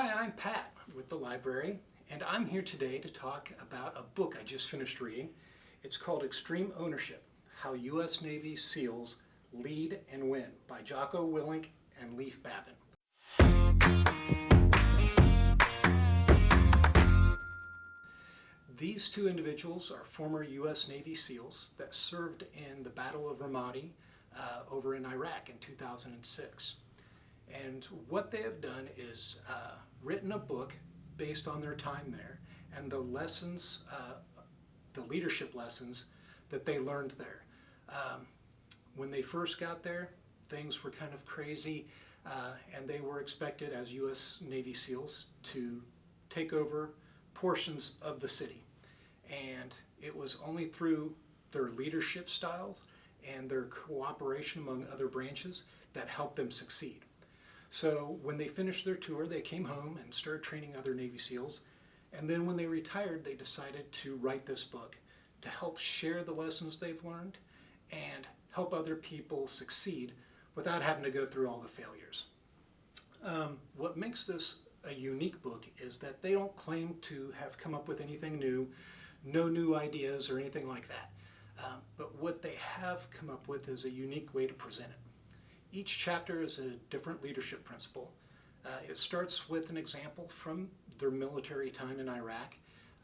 Hi, I'm Pat with the library, and I'm here today to talk about a book I just finished reading. It's called Extreme Ownership, How U.S. Navy SEALs Lead and Win by Jocko Willink and Leif Babin. These two individuals are former U.S. Navy SEALs that served in the Battle of Ramadi uh, over in Iraq in 2006. And what they have done is uh, written a book based on their time there and the lessons, uh, the leadership lessons that they learned there. Um, when they first got there, things were kind of crazy uh, and they were expected as U.S. Navy SEALs to take over portions of the city. And it was only through their leadership styles and their cooperation among other branches that helped them succeed. So when they finished their tour, they came home and started training other Navy SEALs. And then when they retired, they decided to write this book to help share the lessons they've learned and help other people succeed without having to go through all the failures. Um, what makes this a unique book is that they don't claim to have come up with anything new, no new ideas or anything like that. Um, but what they have come up with is a unique way to present it. Each chapter is a different leadership principle. Uh, it starts with an example from their military time in Iraq,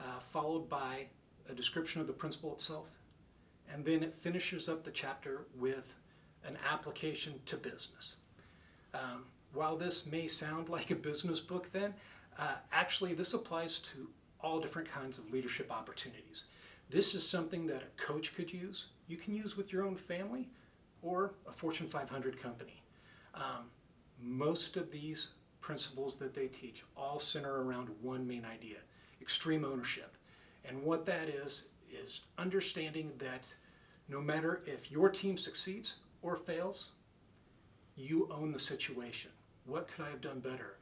uh, followed by a description of the principle itself, and then it finishes up the chapter with an application to business. Um, while this may sound like a business book then, uh, actually this applies to all different kinds of leadership opportunities. This is something that a coach could use. You can use with your own family, or a Fortune 500 company. Um, most of these principles that they teach all center around one main idea, extreme ownership. And what that is, is understanding that no matter if your team succeeds or fails, you own the situation. What could I have done better?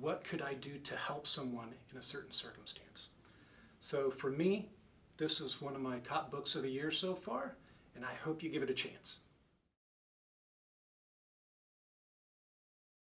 What could I do to help someone in a certain circumstance? So for me, this is one of my top books of the year so far, and I hope you give it a chance.